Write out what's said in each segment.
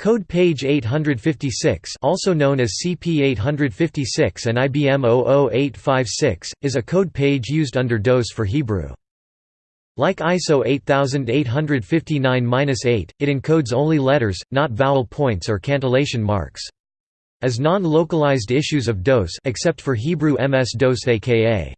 Code page 856 also known as CP856 and IBM 00856, is a code page used under DOS for Hebrew. Like ISO 8859-8, it encodes only letters, not vowel points or cantillation marks. As non-localized issues of DOS except for Hebrew MS-DOS aka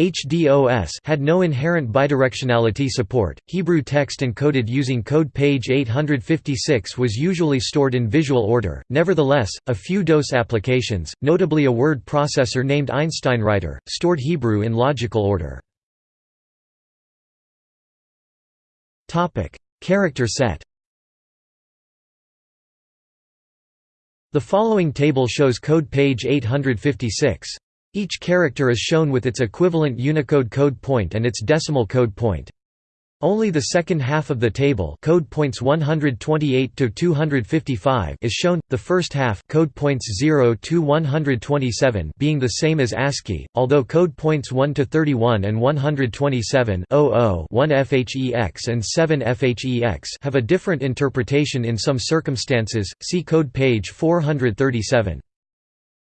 HDOS had no inherent bidirectionality support. Hebrew text encoded using code page 856 was usually stored in visual order. Nevertheless, a few DOS applications, notably a word processor named EinsteinWriter, stored Hebrew in logical order. Topic: Character set. The following table shows code page 856. Each character is shown with its equivalent Unicode code point and its decimal code point. Only the second half of the table code points 128 to 255 is shown, the first half code points 0 to 127 being the same as ASCII, although code points 1 to 31 and 127 00 1 FHEX and 7 FHEX have a different interpretation in some circumstances, see code page 437.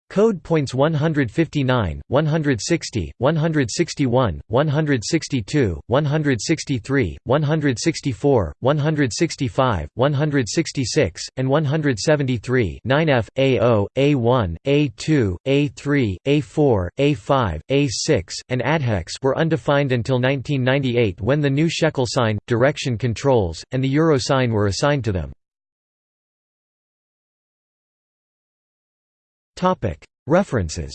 Code points 159, 160, 161, 162, 163, 164, 165, 166, and 173 9F, A0, A1, A2, A3, A4, A5, A6, and adhex were undefined until 1998 when the new shekel sign, direction controls, and the euro sign were assigned to them. References